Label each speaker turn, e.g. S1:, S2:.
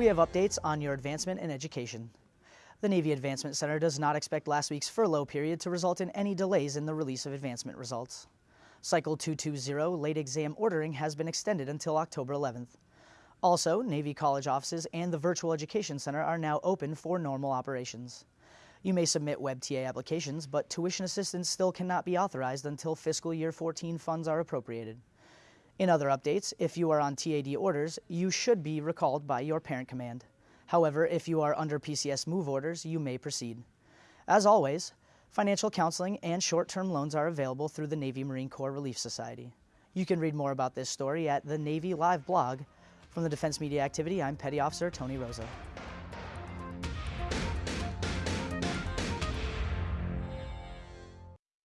S1: We have updates on your advancement and education. The Navy Advancement Center does not expect last week's furlough period to result in any delays in the release of advancement results. Cycle 220 late exam ordering has been extended until October 11th. Also, Navy College offices and the Virtual Education Center are now open for normal operations. You may submit WebTA applications, but tuition assistance still cannot be authorized until fiscal year 14 funds are appropriated. In other updates, if you are on TAD orders, you should be recalled by your parent command. However, if you are under PCS move orders, you may proceed. As always, financial counseling and short-term loans are available through the Navy Marine Corps Relief Society. You can read more about this story at the Navy Live blog. From the Defense Media Activity, I'm Petty Officer Tony Rosa.